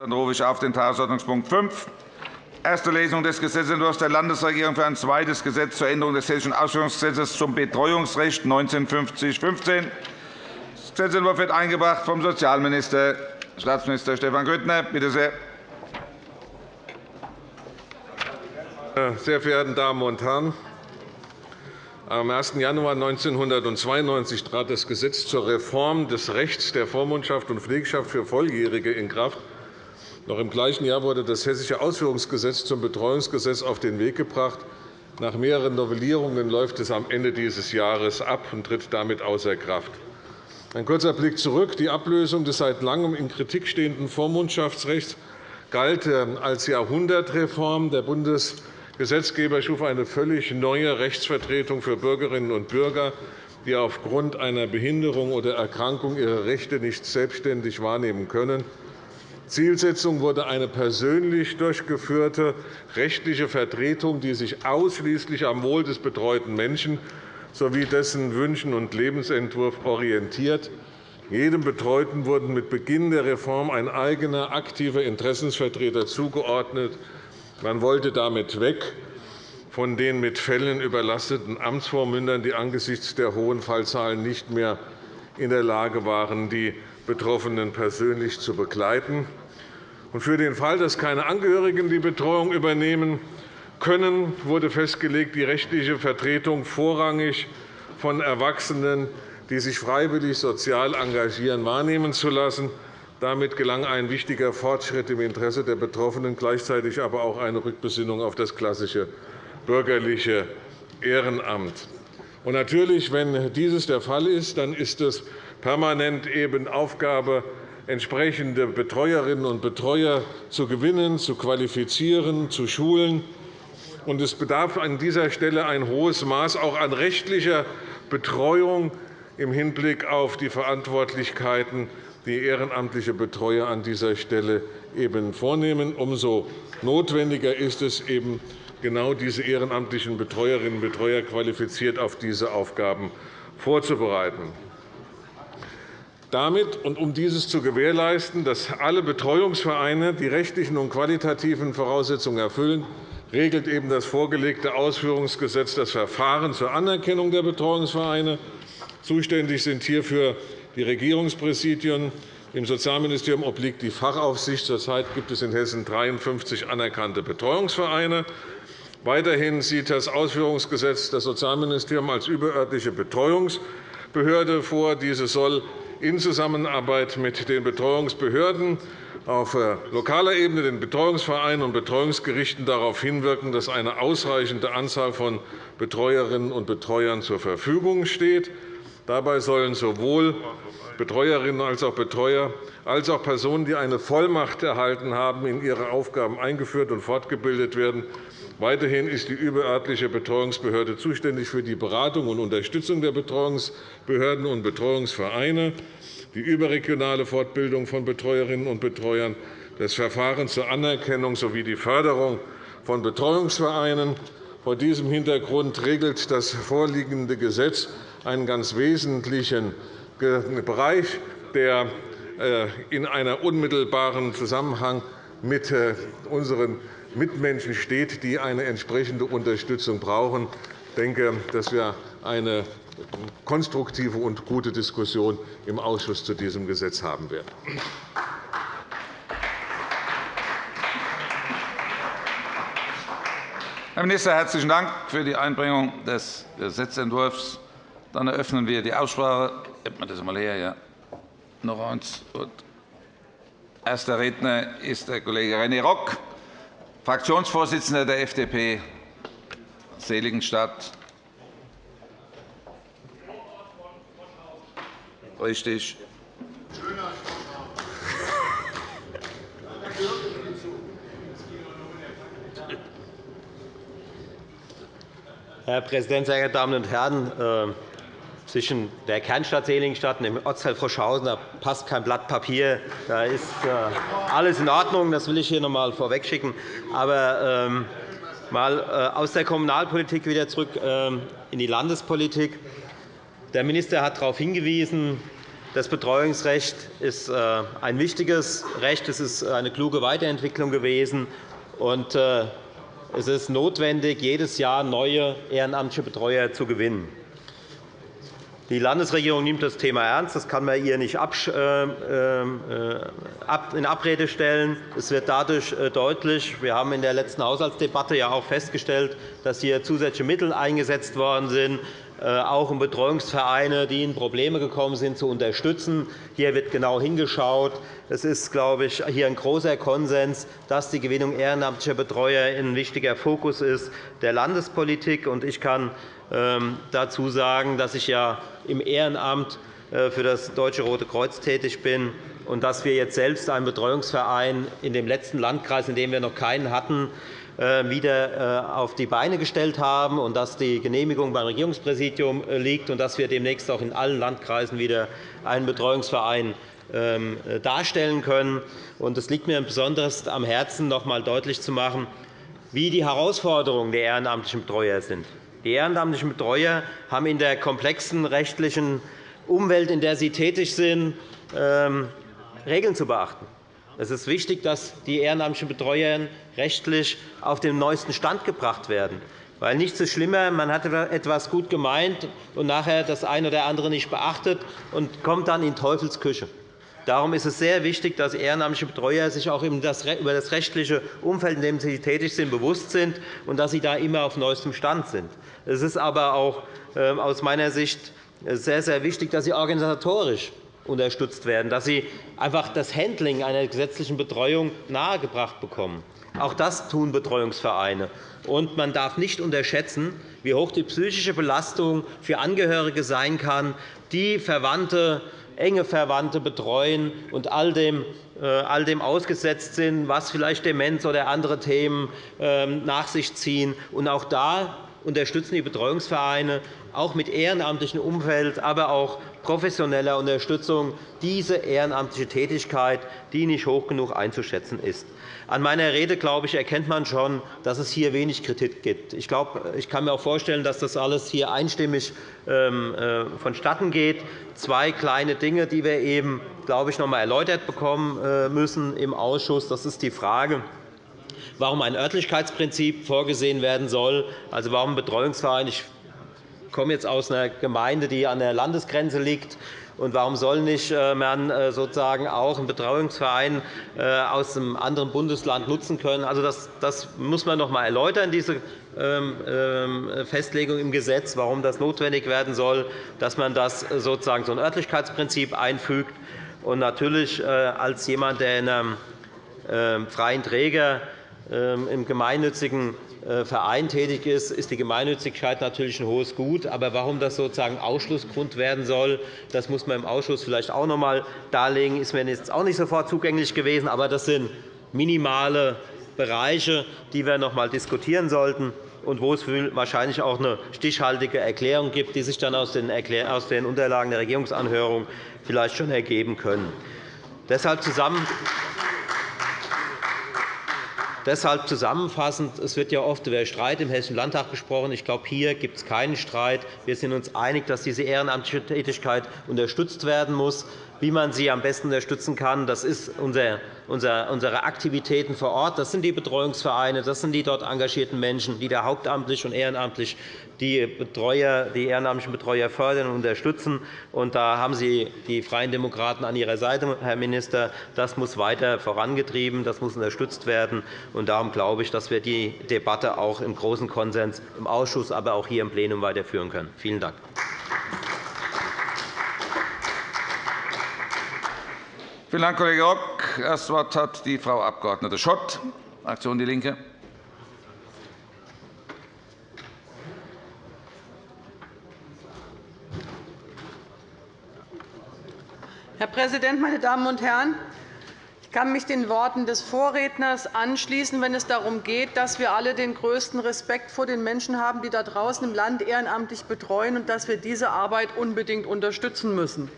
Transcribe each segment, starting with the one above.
Dann rufe ich auf den Tagesordnungspunkt 5, erste Lesung des Gesetzentwurfs der Landesregierung für ein zweites Gesetz zur Änderung des Hessischen Ausführungsgesetzes zum Betreuungsrecht 1950-15. Das Gesetzentwurf wird eingebracht vom Sozialminister, Staatsminister Stefan Grüttner. Bitte sehr. Sehr verehrte Damen und Herren! Am 1. Januar 1992 trat das Gesetz zur Reform des Rechts der Vormundschaft und Pflegschaft für Volljährige in Kraft. Noch im gleichen Jahr wurde das Hessische Ausführungsgesetz zum Betreuungsgesetz auf den Weg gebracht. Nach mehreren Novellierungen läuft es am Ende dieses Jahres ab und tritt damit außer Kraft. Ein kurzer Blick zurück. Die Ablösung des seit Langem in Kritik stehenden Vormundschaftsrechts galt ähm, als Jahrhundertreform. Der Bundesgesetzgeber schuf eine völlig neue Rechtsvertretung für Bürgerinnen und Bürger, die aufgrund einer Behinderung oder Erkrankung ihre Rechte nicht selbstständig wahrnehmen können. Zielsetzung wurde eine persönlich durchgeführte rechtliche Vertretung, die sich ausschließlich am Wohl des betreuten Menschen sowie dessen Wünschen und Lebensentwurf orientiert. Jedem Betreuten wurden mit Beginn der Reform ein eigener aktiver Interessensvertreter zugeordnet. Man wollte damit weg von den mit Fällen überlasteten Amtsvormündern, die angesichts der hohen Fallzahlen nicht mehr in der Lage waren, die Betroffenen persönlich zu begleiten. Für den Fall, dass keine Angehörigen die Betreuung übernehmen können, wurde festgelegt, die rechtliche Vertretung vorrangig von Erwachsenen, die sich freiwillig sozial engagieren, wahrnehmen zu lassen. Damit gelang ein wichtiger Fortschritt im Interesse der Betroffenen, gleichzeitig aber auch eine Rückbesinnung auf das klassische bürgerliche Ehrenamt. Natürlich, wenn dieses der Fall ist, dann ist es permanent eben Aufgabe, entsprechende Betreuerinnen und Betreuer zu gewinnen, zu qualifizieren, zu schulen. Und es bedarf an dieser Stelle ein hohes Maß auch an rechtlicher Betreuung im Hinblick auf die Verantwortlichkeiten, die ehrenamtliche Betreuer an dieser Stelle eben vornehmen. Umso notwendiger ist es, eben genau diese ehrenamtlichen Betreuerinnen und Betreuer qualifiziert auf diese Aufgaben vorzubereiten. Damit und um dieses zu gewährleisten, dass alle Betreuungsvereine die rechtlichen und qualitativen Voraussetzungen erfüllen, regelt eben das vorgelegte Ausführungsgesetz das Verfahren zur Anerkennung der Betreuungsvereine. Zuständig sind hierfür die Regierungspräsidien. Im Sozialministerium obliegt die Fachaufsicht. Zurzeit gibt es in Hessen 53 anerkannte Betreuungsvereine. Weiterhin sieht das Ausführungsgesetz das Sozialministerium als überörtliche Betreuungsbehörde vor. Diese soll in Zusammenarbeit mit den Betreuungsbehörden auf äh, lokaler Ebene, den Betreuungsvereinen und Betreuungsgerichten darauf hinwirken, dass eine ausreichende Anzahl von Betreuerinnen und Betreuern zur Verfügung steht. Dabei sollen sowohl Betreuerinnen als auch Betreuer als auch Personen, die eine Vollmacht erhalten haben, in ihre Aufgaben eingeführt und fortgebildet werden. Weiterhin ist die überörtliche Betreuungsbehörde zuständig für die Beratung und Unterstützung der Betreuungsbehörden und Betreuungsvereine, die überregionale Fortbildung von Betreuerinnen und Betreuern, das Verfahren zur Anerkennung sowie die Förderung von Betreuungsvereinen. Vor diesem Hintergrund regelt das vorliegende Gesetz einen ganz wesentlichen Bereich, der äh, in einem unmittelbaren Zusammenhang mit äh, unseren Mitmenschen steht, die eine entsprechende Unterstützung brauchen. Ich denke, dass wir eine konstruktive und gute Diskussion im Ausschuss zu diesem Gesetz haben werden. Herr Minister, herzlichen Dank für die Einbringung des Gesetzentwurfs. Dann eröffnen wir die Aussprache. Hebt man das einmal her, ja. Noch eins. Erster Redner ist der Kollege René Rock. Fraktionsvorsitzender der FDP Seligenstadt. Richtig. Herr Präsident, sehr geehrte Damen und Herren! Zwischen der Kernstadt Seligenstadt und dem Ortsteil Froschhausen da passt kein Blatt Papier. Da ist äh, alles in Ordnung. Das will ich hier noch einmal vorwegschicken. Aber ähm, mal äh, aus der Kommunalpolitik wieder zurück ähm, in die Landespolitik. Der Minister hat darauf hingewiesen, Das Betreuungsrecht ist äh, ein wichtiges Recht. Es ist eine kluge Weiterentwicklung gewesen. Und es ist notwendig, jedes Jahr neue ehrenamtliche Betreuer zu gewinnen. Die Landesregierung nimmt das Thema ernst. Das kann man ihr nicht äh, in Abrede stellen. Es wird dadurch deutlich, wir haben in der letzten Haushaltsdebatte ja auch festgestellt, dass hier zusätzliche Mittel eingesetzt worden sind. Äh, auch um Betreuungsvereine, die in Probleme gekommen sind, zu unterstützen. Hier wird genau hingeschaut. Es ist, glaube ich, hier ein großer Konsens, dass die Gewinnung ehrenamtlicher Betreuer ein wichtiger Fokus ist der Landespolitik. ist. Ich kann dazu sagen, dass ich ja im Ehrenamt äh, für das Deutsche Rote Kreuz tätig bin und dass wir jetzt selbst einen Betreuungsverein in dem letzten Landkreis, in dem wir noch keinen hatten, äh, wieder äh, auf die Beine gestellt haben und dass die Genehmigung beim Regierungspräsidium liegt und dass wir demnächst auch in allen Landkreisen wieder einen Betreuungsverein ähm, darstellen können. Es liegt mir besonders am Herzen, noch einmal deutlich zu machen, wie die Herausforderungen der ehrenamtlichen Betreuer sind. Die ehrenamtlichen Betreuer haben in der komplexen rechtlichen Umwelt, in der sie tätig sind, ähm, Regeln zu beachten. Es ist wichtig, dass die ehrenamtlichen Betreuer rechtlich auf den neuesten Stand gebracht werden. Weil nichts ist schlimmer, man hat etwas gut gemeint und nachher das eine oder andere nicht beachtet und kommt dann in Teufelsküche. Darum ist es sehr wichtig, dass ehrenamtliche Betreuer sich auch über das rechtliche Umfeld, in dem sie tätig sind, bewusst sind und dass sie da immer auf neuestem Stand sind. Es ist aber auch ähm, aus meiner Sicht sehr, sehr wichtig, dass sie organisatorisch unterstützt werden, dass sie einfach das Handling einer gesetzlichen Betreuung nahegebracht bekommen. Auch das tun Betreuungsvereine. Und man darf nicht unterschätzen, wie hoch die psychische Belastung für Angehörige sein kann, die Verwandte, enge Verwandte betreuen und all dem, äh, all dem ausgesetzt sind, was vielleicht Demenz oder andere Themen ähm, nach sich ziehen. Und auch da unterstützen die Betreuungsvereine auch mit ehrenamtlichem Umfeld, aber auch professioneller Unterstützung diese ehrenamtliche Tätigkeit, die nicht hoch genug einzuschätzen ist. An meiner Rede glaube ich, erkennt man schon, dass es hier wenig Kritik gibt. Ich, glaube, ich kann mir auch vorstellen, dass das alles hier einstimmig ähm, äh, vonstatten geht. Zwei kleine Dinge, die wir eben, glaube ich, noch einmal erläutert bekommen äh, müssen im Ausschuss. Das ist die Frage, warum ein Örtlichkeitsprinzip vorgesehen werden soll, also warum ein Betreuungsverein. Ich komme jetzt aus einer Gemeinde, die an der Landesgrenze liegt. Und warum soll nicht äh, man äh, sozusagen auch einen Betreuungsverein äh, aus einem anderen Bundesland nutzen können? Also das, das muss man noch einmal erläutern, diese ähm, ähm, Festlegung im Gesetz, warum das notwendig werden soll, dass man das sozusagen so ein Örtlichkeitsprinzip einfügt. Und natürlich als jemand, der in einem ähm, freien Träger im gemeinnützigen äh, Verein tätig ist, ist die Gemeinnützigkeit natürlich ein hohes Gut. Aber warum das sozusagen Ausschlussgrund werden soll, das muss man im Ausschuss vielleicht auch noch einmal darlegen. Das ist mir jetzt auch nicht sofort zugänglich gewesen. Aber das sind minimale Bereiche, die wir noch einmal diskutieren sollten und wo es wahrscheinlich auch eine stichhaltige Erklärung gibt, die sich dann aus den Unterlagen der Regierungsanhörung vielleicht schon ergeben können. Deshalb zusammen Deshalb zusammenfassend. Es wird ja oft über Streit im Hessischen Landtag gesprochen. Ich glaube, hier gibt es keinen Streit. Wir sind uns einig, dass diese ehrenamtliche Tätigkeit unterstützt werden muss. Wie man sie am besten unterstützen kann, das ist unsere Aktivitäten vor Ort. Das sind die Betreuungsvereine, das sind die dort engagierten Menschen, die da hauptamtlich und ehrenamtlich die, Betreuer, die ehrenamtlichen Betreuer fördern und unterstützen. Und da haben Sie die Freien Demokraten an Ihrer Seite, Herr Minister. Das muss weiter vorangetrieben, das muss unterstützt werden. Und darum glaube ich, dass wir die Debatte auch im großen Konsens im Ausschuss, aber auch hier im Plenum weiterführen können. Vielen Dank. Vielen Dank, Kollege Rock. Das Wort hat die Frau Abg. Schott, Fraktion DIE LINKE. Herr Präsident, meine Damen und Herren! Ich kann mich den Worten des Vorredners anschließen, wenn es darum geht, dass wir alle den größten Respekt vor den Menschen haben, die da draußen im Land ehrenamtlich betreuen, und dass wir diese Arbeit unbedingt unterstützen müssen.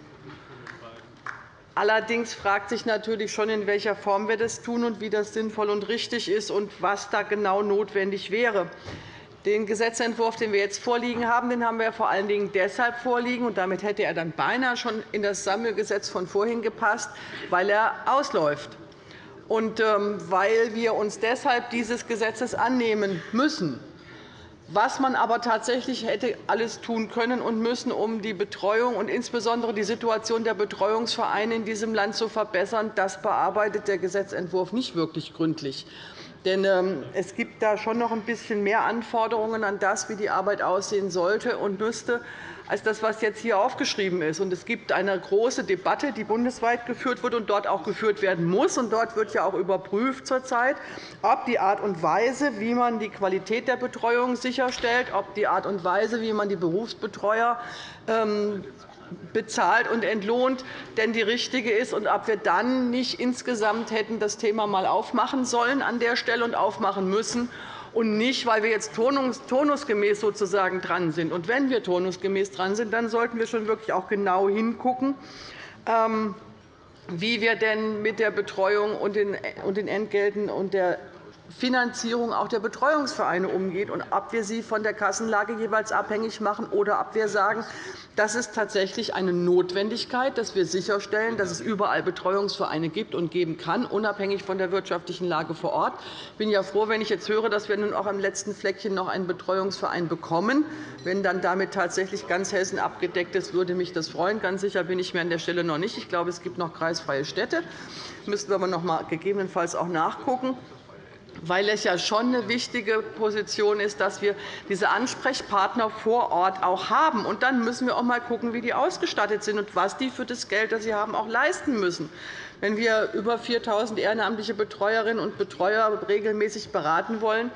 Allerdings fragt sich natürlich schon, in welcher Form wir das tun und wie das sinnvoll und richtig ist und was da genau notwendig wäre. Den Gesetzentwurf, den wir jetzt vorliegen haben, den haben wir vor allen Dingen deshalb vorliegen, und damit hätte er dann beinahe schon in das Sammelgesetz von vorhin gepasst, weil er ausläuft und ähm, weil wir uns deshalb dieses Gesetzes annehmen müssen. Was man aber tatsächlich hätte alles tun können und müssen, um die Betreuung und insbesondere die Situation der Betreuungsvereine in diesem Land zu verbessern, das bearbeitet der Gesetzentwurf nicht wirklich gründlich. Denn ähm, es gibt da schon noch ein bisschen mehr Anforderungen an das, wie die Arbeit aussehen sollte und müsste, als das, was jetzt hier aufgeschrieben ist. Es gibt eine große Debatte, die bundesweit geführt wird und dort auch geführt werden muss. dort wird ja auch überprüft zurzeit, ob die Art und Weise, wie man die Qualität der Betreuung sicherstellt, ob die Art und Weise, wie man die Berufsbetreuer ähm, bezahlt und entlohnt, denn die richtige ist, und ob wir dann nicht insgesamt hätten das Thema einmal aufmachen sollen an der Stelle und aufmachen müssen und nicht, weil wir jetzt turnusgemäß sozusagen dran sind. Und wenn wir turnusgemäß dran sind, dann sollten wir schon wirklich auch genau hingucken, ähm, wie wir denn mit der Betreuung und den Entgelten und der Finanzierung auch der Betreuungsvereine umgeht und ob wir sie von der Kassenlage jeweils abhängig machen oder ob wir sagen, das ist tatsächlich eine Notwendigkeit, dass wir sicherstellen, dass es überall Betreuungsvereine gibt und geben kann, unabhängig von der wirtschaftlichen Lage vor Ort. Ich bin ja froh, wenn ich jetzt höre, dass wir nun auch am letzten Fleckchen noch einen Betreuungsverein bekommen. Wenn dann damit tatsächlich ganz Hessen abgedeckt ist, würde mich das freuen. Ganz sicher bin ich mir an der Stelle noch nicht. Ich glaube, es gibt noch kreisfreie Städte. Das müssten wir aber noch einmal gegebenenfalls auch nachgucken weil es ja schon eine wichtige Position ist, dass wir diese Ansprechpartner vor Ort auch haben. Und dann müssen wir auch einmal schauen, wie die ausgestattet sind und was die für das Geld, das sie haben, auch leisten müssen. Wenn wir über 4.000 ehrenamtliche Betreuerinnen und Betreuer regelmäßig beraten wollen,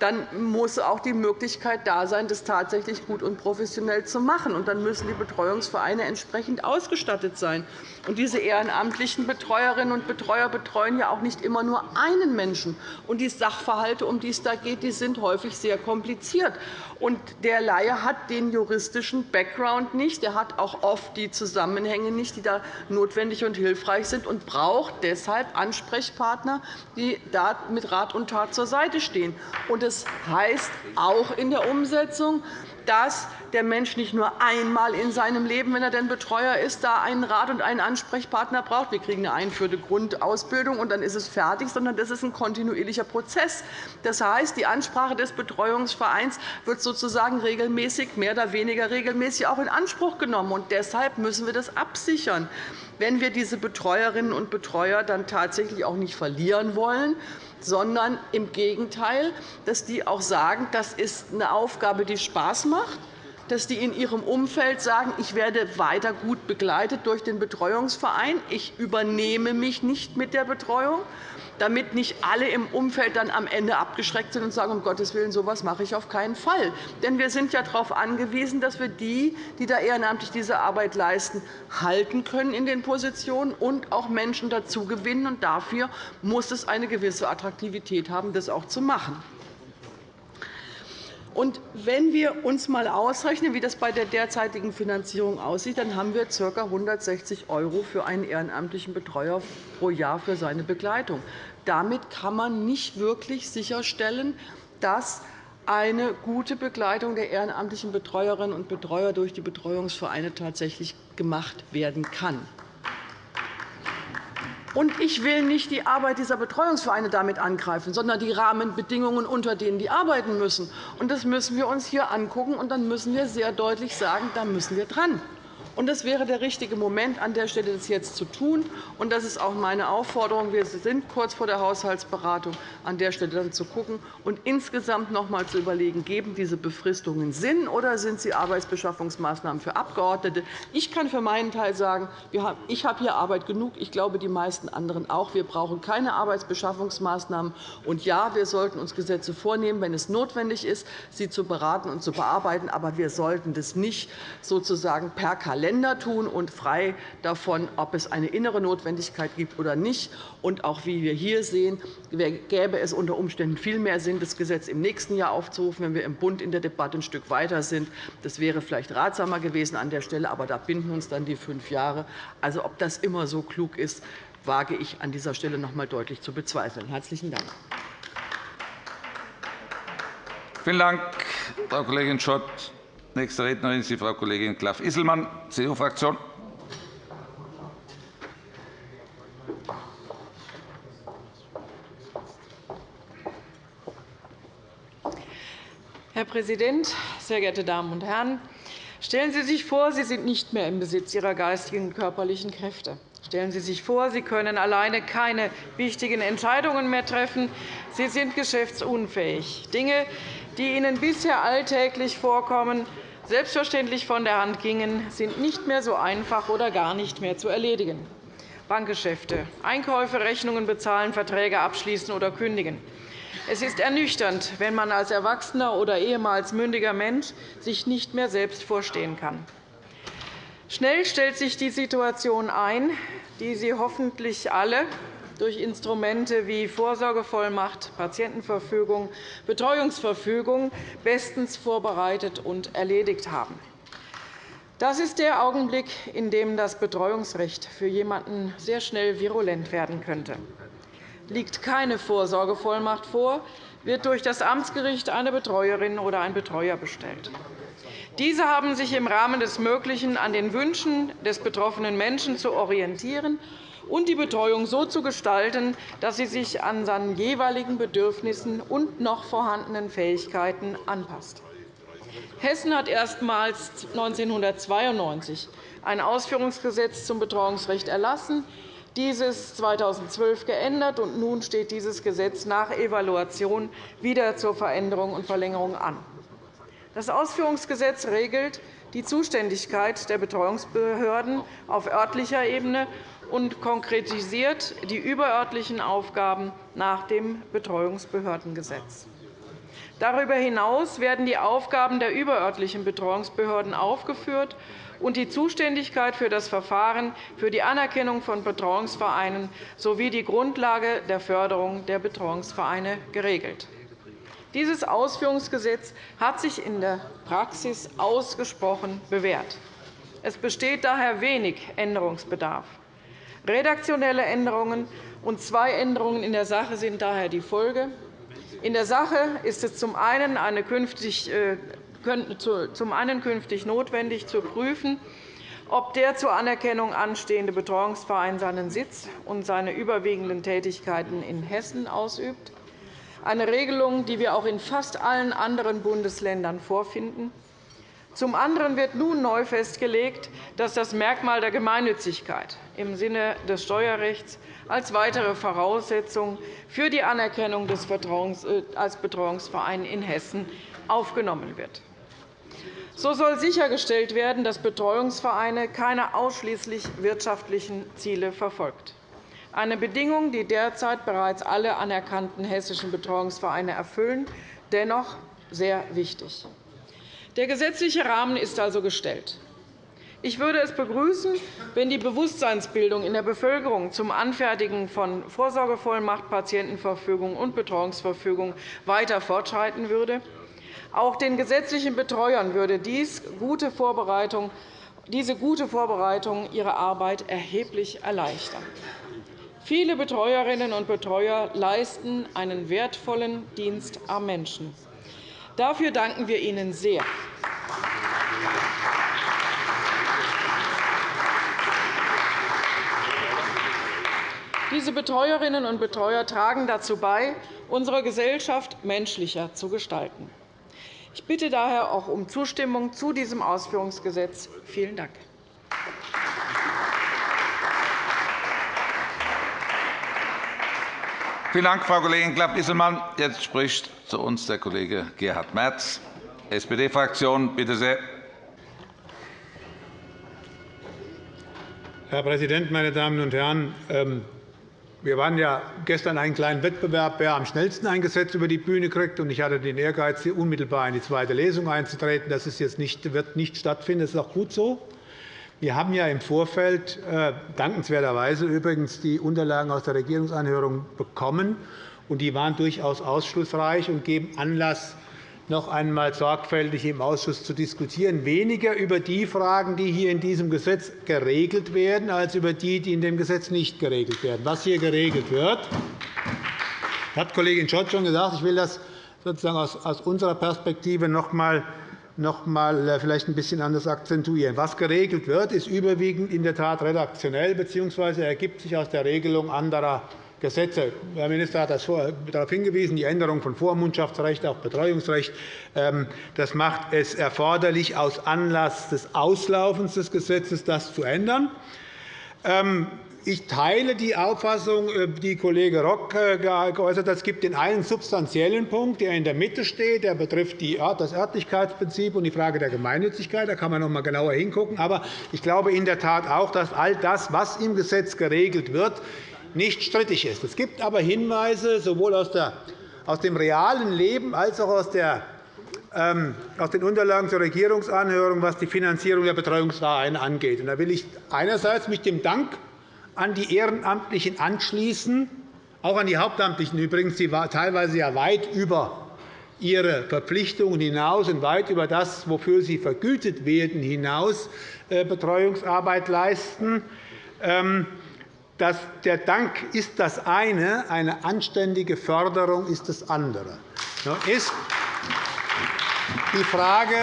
dann muss auch die Möglichkeit da sein, das tatsächlich gut und professionell zu machen. Und dann müssen die Betreuungsvereine entsprechend ausgestattet sein. Und diese ehrenamtlichen Betreuerinnen und Betreuer betreuen ja auch nicht immer nur einen Menschen. Und die Sachverhalte, um die es da geht, die sind häufig sehr kompliziert. Und der Laie hat den juristischen Background nicht. Er hat auch oft die Zusammenhänge nicht, die da notwendig und hilfreich sind, und braucht deshalb Ansprechpartner, die da mit Rat und Tat zur Seite stehen. Und das heißt auch in der Umsetzung, dass der Mensch nicht nur einmal in seinem Leben, wenn er denn Betreuer ist, da einen Rat und einen Ansprechpartner braucht. Wir kriegen eine einführende Grundausbildung, und dann ist es fertig, sondern das ist ein kontinuierlicher Prozess. Das heißt, die Ansprache des Betreuungsvereins wird sozusagen regelmäßig, mehr oder weniger regelmäßig auch in Anspruch genommen. Und deshalb müssen wir das absichern. Wenn wir diese Betreuerinnen und Betreuer dann tatsächlich auch nicht verlieren wollen, sondern im Gegenteil, dass die auch sagen, das ist eine Aufgabe, die Spaß macht, dass die in ihrem Umfeld sagen, ich werde weiter gut begleitet durch den Betreuungsverein, ich übernehme mich nicht mit der Betreuung, damit nicht alle im Umfeld dann am Ende abgeschreckt sind und sagen, um Gottes Willen, so etwas mache ich auf keinen Fall. Denn wir sind ja darauf angewiesen, dass wir die, die da ehrenamtlich diese Arbeit leisten, halten können in den Positionen und auch Menschen dazu gewinnen. Und dafür muss es eine gewisse Attraktivität haben, das auch zu machen. Und wenn wir uns einmal ausrechnen, wie das bei der derzeitigen Finanzierung aussieht, dann haben wir ca. 160 € für einen ehrenamtlichen Betreuer pro Jahr für seine Begleitung. Damit kann man nicht wirklich sicherstellen, dass eine gute Begleitung der ehrenamtlichen Betreuerinnen und Betreuer durch die Betreuungsvereine tatsächlich gemacht werden kann. Und ich will nicht die Arbeit dieser Betreuungsvereine damit angreifen, sondern die Rahmenbedingungen, unter denen die arbeiten müssen. Das müssen wir uns hier anschauen, und dann müssen wir sehr deutlich sagen, da müssen wir dran. Und das wäre der richtige Moment, an der Stelle das jetzt zu tun. Und das ist auch meine Aufforderung. Wir sind kurz vor der Haushaltsberatung, an der Stelle dann zu schauen und insgesamt noch einmal zu überlegen, geben diese Befristungen Sinn oder sind sie Arbeitsbeschaffungsmaßnahmen für Abgeordnete. Ich kann für meinen Teil sagen, ich habe hier Arbeit genug. Ich glaube, die meisten anderen auch. Wir brauchen keine Arbeitsbeschaffungsmaßnahmen. Und ja, wir sollten uns Gesetze vornehmen, wenn es notwendig ist, sie zu beraten und zu bearbeiten. Aber wir sollten das nicht sozusagen per Kalender Länder tun und frei davon, ob es eine innere Notwendigkeit gibt oder nicht. Und auch wie wir hier sehen, gäbe es unter Umständen viel mehr Sinn, das Gesetz im nächsten Jahr aufzurufen, wenn wir im Bund in der Debatte ein Stück weiter sind. Das wäre vielleicht ratsamer gewesen an der Stelle, aber da binden uns dann die fünf Jahre. Also, ob das immer so klug ist, wage ich an dieser Stelle noch einmal deutlich zu bezweifeln. – Herzlichen Dank. Vielen Dank, Frau Kollegin Schott. Nächste Rednerin ist die Frau Kollegin Klaff-Isselmann, CDU-Fraktion. Herr Präsident, sehr geehrte Damen und Herren! Stellen Sie sich vor, Sie sind nicht mehr im Besitz Ihrer geistigen und körperlichen Kräfte. Stellen Sie sich vor, Sie können alleine keine wichtigen Entscheidungen mehr treffen. Sie sind geschäftsunfähig. Dinge, die Ihnen bisher alltäglich vorkommen, selbstverständlich von der Hand gingen, sind nicht mehr so einfach oder gar nicht mehr zu erledigen. Bankgeschäfte, Einkäufe, Rechnungen bezahlen, Verträge abschließen oder kündigen. Es ist ernüchternd, wenn man als erwachsener oder ehemals mündiger Mensch sich nicht mehr selbst vorstehen kann. Schnell stellt sich die Situation ein, die Sie hoffentlich alle durch Instrumente wie Vorsorgevollmacht, Patientenverfügung, Betreuungsverfügung bestens vorbereitet und erledigt haben. Das ist der Augenblick, in dem das Betreuungsrecht für jemanden sehr schnell virulent werden könnte. Liegt keine Vorsorgevollmacht vor, wird durch das Amtsgericht eine Betreuerin oder ein Betreuer bestellt. Diese haben sich im Rahmen des Möglichen an den Wünschen des betroffenen Menschen zu orientieren und die Betreuung so zu gestalten, dass sie sich an seinen jeweiligen Bedürfnissen und noch vorhandenen Fähigkeiten anpasst. Hessen hat erstmals 1992 ein Ausführungsgesetz zum Betreuungsrecht erlassen, dieses 2012 geändert, und nun steht dieses Gesetz nach Evaluation wieder zur Veränderung und Verlängerung an. Das Ausführungsgesetz regelt die Zuständigkeit der Betreuungsbehörden auf örtlicher Ebene und konkretisiert die überörtlichen Aufgaben nach dem Betreuungsbehördengesetz. Darüber hinaus werden die Aufgaben der überörtlichen Betreuungsbehörden aufgeführt und die Zuständigkeit für das Verfahren für die Anerkennung von Betreuungsvereinen sowie die Grundlage der Förderung der Betreuungsvereine geregelt. Dieses Ausführungsgesetz hat sich in der Praxis ausgesprochen bewährt. Es besteht daher wenig Änderungsbedarf. Redaktionelle Änderungen und zwei Änderungen in der Sache sind daher die Folge. In der Sache ist es zum einen eine künftig äh, zum einen künftig notwendig, zu prüfen, ob der zur Anerkennung anstehende Betreuungsverein seinen Sitz und seine überwiegenden Tätigkeiten in Hessen ausübt, eine Regelung, die wir auch in fast allen anderen Bundesländern vorfinden. Zum anderen wird nun neu festgelegt, dass das Merkmal der Gemeinnützigkeit im Sinne des Steuerrechts als weitere Voraussetzung für die Anerkennung äh, als Betreuungsverein in Hessen aufgenommen wird. So soll sichergestellt werden, dass Betreuungsvereine keine ausschließlich wirtschaftlichen Ziele verfolgen. Eine Bedingung, die derzeit bereits alle anerkannten hessischen Betreuungsvereine erfüllen, dennoch sehr wichtig. Der gesetzliche Rahmen ist also gestellt. Ich würde es begrüßen, wenn die Bewusstseinsbildung in der Bevölkerung zum Anfertigen von Vorsorgevollmacht, Patientenverfügung und Betreuungsverfügung weiter fortschreiten würde. Auch den gesetzlichen Betreuern würde dies gute Vorbereitung, diese gute Vorbereitung ihre Arbeit erheblich erleichtern. Viele Betreuerinnen und Betreuer leisten einen wertvollen Dienst am Menschen. Dafür danken wir Ihnen sehr. Diese Betreuerinnen und Betreuer tragen dazu bei, unsere Gesellschaft menschlicher zu gestalten. Ich bitte daher auch um Zustimmung zu diesem Ausführungsgesetz. Vielen Dank. Vielen Dank, Frau Kollegin Klapp-Isselmann. Jetzt spricht zu uns der Kollege Gerhard Merz, SPD-Fraktion. Bitte sehr. Herr Präsident, meine Damen und Herren! Ähm, wir waren ja gestern einen kleinen Wettbewerb, wer am schnellsten ein Gesetz über die Bühne kriegt. Ich hatte den Ehrgeiz, unmittelbar in die zweite Lesung einzutreten. Das wird nicht stattfinden. Das ist auch gut so. Wir haben ja im Vorfeld äh, dankenswerterweise übrigens die Unterlagen aus der Regierungsanhörung bekommen. Die waren durchaus ausschlussreich und geben Anlass, noch einmal sorgfältig im Ausschuss zu diskutieren, weniger über die Fragen, die hier in diesem Gesetz geregelt werden, als über die, die in dem Gesetz nicht geregelt werden. Was hier geregelt wird, hat Kollegin Schott schon gesagt. Ich will das sozusagen aus unserer Perspektive noch einmal noch einmal äh, vielleicht ein bisschen anders akzentuieren. Was geregelt wird, ist überwiegend in der Tat redaktionell bzw. ergibt sich aus der Regelung anderer Gesetze. Herr Minister hat darauf hingewiesen, die Änderung von Vormundschaftsrecht auf Betreuungsrecht. Ähm, das macht es erforderlich, aus Anlass des Auslaufens des Gesetzes das zu ändern. Ich teile die Auffassung, äh, die Kollege Rock äh, geäußert hat. Es gibt den einen substanziellen Punkt, der in der Mitte steht. Der betrifft das Örtlichkeitsprinzip und die Frage der Gemeinnützigkeit. Da kann man noch einmal genauer hingucken. Aber ich glaube in der Tat auch, dass all das, was im Gesetz geregelt wird, nicht strittig ist. Es gibt aber Hinweise sowohl aus, dem realen Leben als auch aus, der, ähm, aus den Unterlagen zur Regierungsanhörung, was die Finanzierung der Betreuungsvereine angeht. Da will ich einerseits mich dem Dank an die Ehrenamtlichen anschließen, auch an die Hauptamtlichen übrigens, die teilweise ja weit über ihre Verpflichtungen hinaus und weit über das, wofür sie vergütet werden, hinaus äh, Betreuungsarbeit leisten. Ähm, der Dank ist das eine, eine anständige Förderung ist das andere. Nun ist die Frage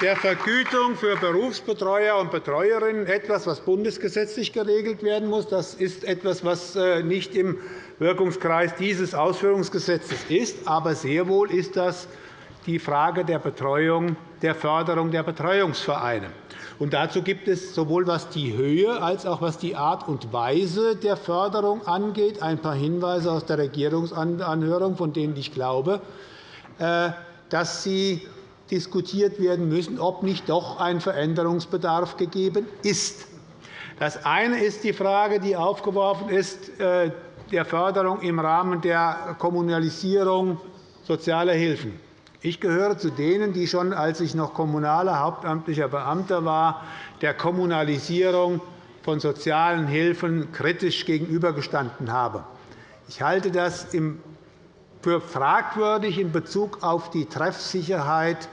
der Vergütung für Berufsbetreuer und Betreuerinnen etwas, was bundesgesetzlich geregelt werden muss. Das ist etwas, was äh, nicht im Wirkungskreis dieses Ausführungsgesetzes ist. Aber sehr wohl ist das die Frage der Betreuung, der Förderung der Betreuungsvereine. Und dazu gibt es sowohl was die Höhe als auch was die Art und Weise der Förderung angeht ein paar Hinweise aus der Regierungsanhörung, von denen ich glaube, äh, dass sie diskutiert werden müssen, ob nicht doch ein Veränderungsbedarf gegeben ist. Das eine ist die Frage, die aufgeworfen ist, äh, der Förderung im Rahmen der Kommunalisierung sozialer Hilfen. Ich gehöre zu denen, die schon, als ich noch kommunaler hauptamtlicher Beamter war, der Kommunalisierung von sozialen Hilfen kritisch gegenübergestanden habe. Ich halte das für fragwürdig in Bezug auf die Treffsicherheit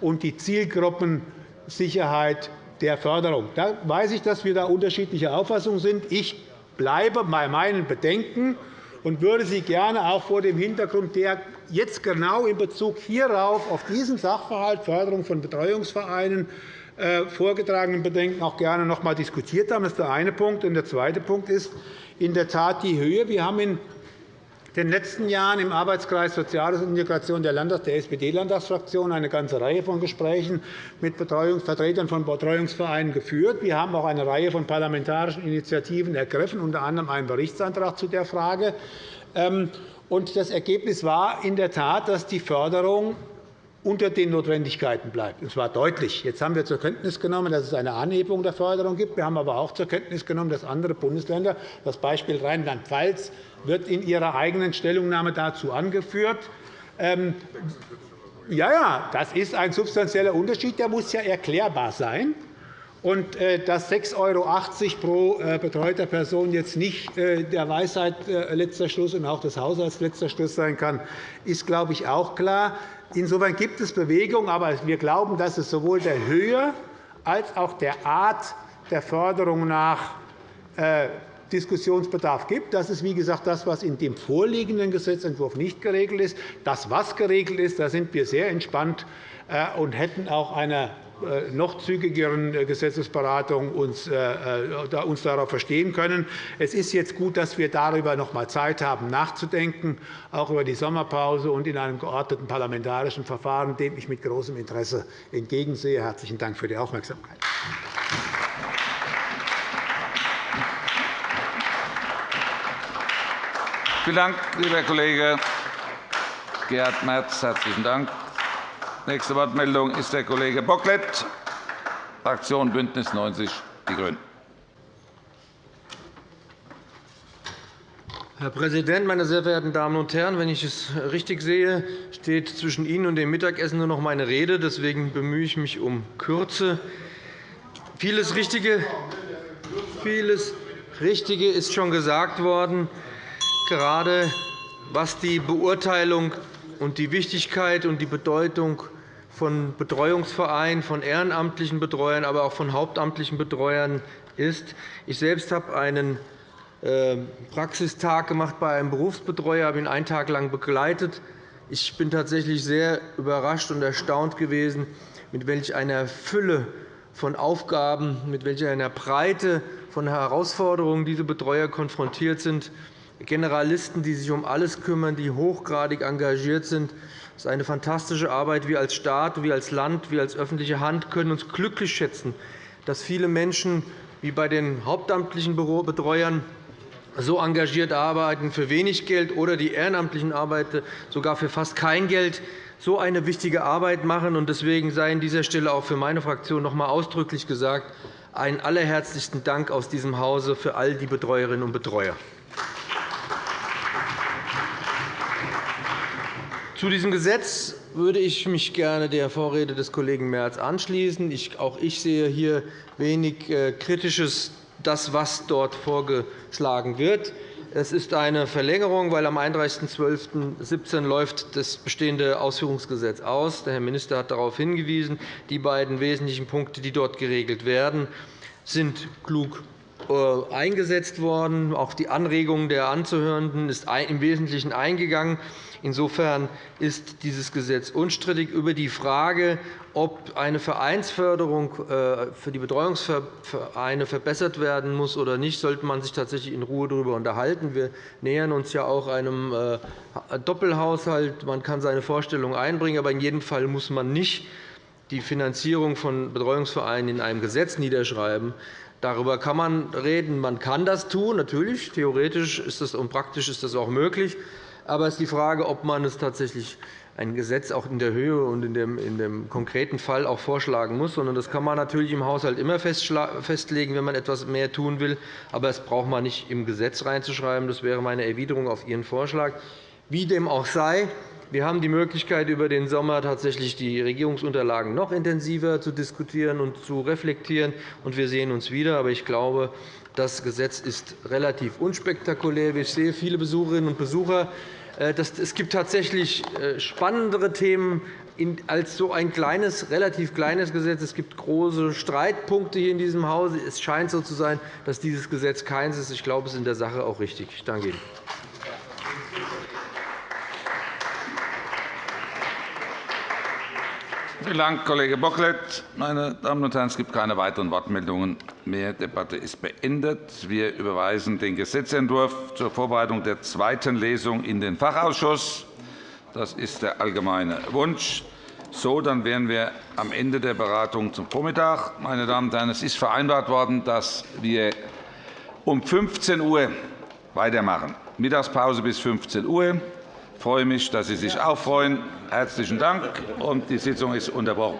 und die Zielgruppensicherheit der Förderung. Da weiß ich, dass wir da unterschiedlicher Auffassung sind. Ich bleibe bei meinen Bedenken und würde sie gerne auch vor dem Hintergrund der jetzt genau in Bezug hierauf, auf diesen Sachverhalt Förderung von Betreuungsvereinen, äh, vorgetragenen Bedenken auch gerne noch einmal diskutiert haben. Das ist der eine Punkt. der zweite Punkt ist in der Tat die Höhe. Wir haben in den letzten Jahren im Arbeitskreis Soziales und Integration der, der SPD-Landtagsfraktion eine ganze Reihe von Gesprächen mit Vertretern von Betreuungsvereinen geführt. Wir haben auch eine Reihe von parlamentarischen Initiativen ergriffen, unter anderem einen Berichtsantrag zu der Frage. Ähm, das Ergebnis war in der Tat, dass die Förderung unter den Notwendigkeiten bleibt. Und zwar deutlich. Jetzt haben wir zur Kenntnis genommen, dass es eine Anhebung der Förderung gibt. Wir haben aber auch zur Kenntnis genommen, dass andere Bundesländer, das Beispiel Rheinland-Pfalz, wird in Ihrer eigenen Stellungnahme dazu angeführt. Ähm, ja, ja, das ist ein substanzieller Unterschied. Der muss ja erklärbar sein. Und äh, dass 6,80 € pro äh, betreuter Person jetzt nicht äh, der Weisheit letzter Schluss und auch des Haushalts letzter Schluss sein kann, ist, glaube ich, auch klar. Insofern gibt es Bewegung, aber wir glauben, dass es sowohl der Höhe als auch der Art der Förderung nach Diskussionsbedarf gibt. Das ist, wie gesagt, das, was in dem vorliegenden Gesetzentwurf nicht geregelt ist. Das, was geregelt ist, da sind wir sehr entspannt äh, und hätten auch einer äh, noch zügigeren äh, Gesetzesberatung uns, uns darauf verstehen können. Es ist jetzt gut, dass wir darüber noch einmal Zeit haben, nachzudenken, auch über die Sommerpause und in einem geordneten parlamentarischen Verfahren, dem ich mit großem Interesse entgegensehe. – Herzlichen Dank für die Aufmerksamkeit. Vielen Dank, lieber Kollege Gerhard Merz. Herzlichen Dank. Nächste Wortmeldung ist der Kollege Bocklet, Fraktion BÜNDNIS 90 die GRÜNEN. Herr Präsident, meine sehr verehrten Damen und Herren! Wenn ich es richtig sehe, steht zwischen Ihnen und dem Mittagessen nur noch meine Rede. Deswegen bemühe ich mich um Kürze. Vieles Richtige, vieles Richtige ist schon gesagt worden gerade was die Beurteilung und die Wichtigkeit und die Bedeutung von Betreuungsvereinen, von ehrenamtlichen Betreuern, aber auch von hauptamtlichen Betreuern ist. Ich selbst habe einen ähm, Praxistag gemacht bei einem Berufsbetreuer, habe ihn einen Tag lang begleitet. Ich bin tatsächlich sehr überrascht und erstaunt gewesen, mit welch einer Fülle von Aufgaben, mit welcher einer Breite von Herausforderungen diese Betreuer konfrontiert sind. Generalisten, die sich um alles kümmern, die hochgradig engagiert sind. Das ist eine fantastische Arbeit. Wir als Staat, wir als Land, wir als öffentliche Hand können uns glücklich schätzen, dass viele Menschen wie bei den hauptamtlichen Betreuern so engagiert arbeiten für wenig Geld oder die ehrenamtlichen Arbeiter sogar für fast kein Geld so eine wichtige Arbeit machen. Deswegen sei an dieser Stelle auch für meine Fraktion noch einmal ausdrücklich gesagt, einen allerherzlichsten Dank aus diesem Hause für all die Betreuerinnen und Betreuer. Zu diesem Gesetz würde ich mich gerne der Vorrede des Kollegen Merz anschließen. Auch ich sehe hier wenig äh, Kritisches, das, was dort vorgeschlagen wird. Es ist eine Verlängerung, weil am 31.12.2017 läuft das bestehende Ausführungsgesetz aus. Der Herr Minister hat darauf hingewiesen. Die beiden wesentlichen Punkte, die dort geregelt werden, sind klug eingesetzt worden. Auch die Anregungen der Anzuhörenden ist im Wesentlichen eingegangen. Insofern ist dieses Gesetz unstrittig. Über die Frage, ob eine Vereinsförderung äh, für die Betreuungsvereine verbessert werden muss oder nicht, sollte man sich tatsächlich in Ruhe darüber unterhalten. Wir nähern uns ja auch einem äh, Doppelhaushalt. Man kann seine Vorstellungen einbringen, aber in jedem Fall muss man nicht die Finanzierung von Betreuungsvereinen in einem Gesetz niederschreiben. Darüber kann man reden. Man kann das tun, natürlich. Theoretisch ist das und praktisch ist das auch möglich. Aber es ist die Frage, ob man es tatsächlich ein Gesetz auch in der Höhe und in dem, in dem konkreten Fall auch vorschlagen muss. Das kann man natürlich im Haushalt immer festlegen, wenn man etwas mehr tun will. Aber das braucht man nicht im Gesetz reinzuschreiben. Das wäre meine Erwiderung auf Ihren Vorschlag. Wie dem auch sei, wir haben die Möglichkeit, über den Sommer tatsächlich die Regierungsunterlagen noch intensiver zu diskutieren und zu reflektieren. Und wir sehen uns wieder. Aber ich glaube, das Gesetz ist relativ unspektakulär. Ich sehe viele Besucherinnen und Besucher. Äh, es gibt tatsächlich äh, spannendere Themen als so ein kleines, relativ kleines Gesetz. Es gibt große Streitpunkte hier in diesem Hause. Es scheint so zu sein, dass dieses Gesetz keins ist. Ich glaube, es ist in der Sache auch richtig. Ich danke Ihnen. Vielen Dank, Kollege Bocklet. Meine Damen und Herren, es gibt keine weiteren Wortmeldungen mehr. Die Debatte ist beendet. Wir überweisen den Gesetzentwurf zur Vorbereitung der zweiten Lesung in den Fachausschuss. Das ist der allgemeine Wunsch. So, dann wären wir am Ende der Beratung zum Vormittag. Meine Damen und Herren, es ist vereinbart worden, dass wir um 15 Uhr weitermachen. Mittagspause bis 15 Uhr. Ich freue mich, dass Sie sich auch freuen. Herzlichen Dank. Die Sitzung ist unterbrochen.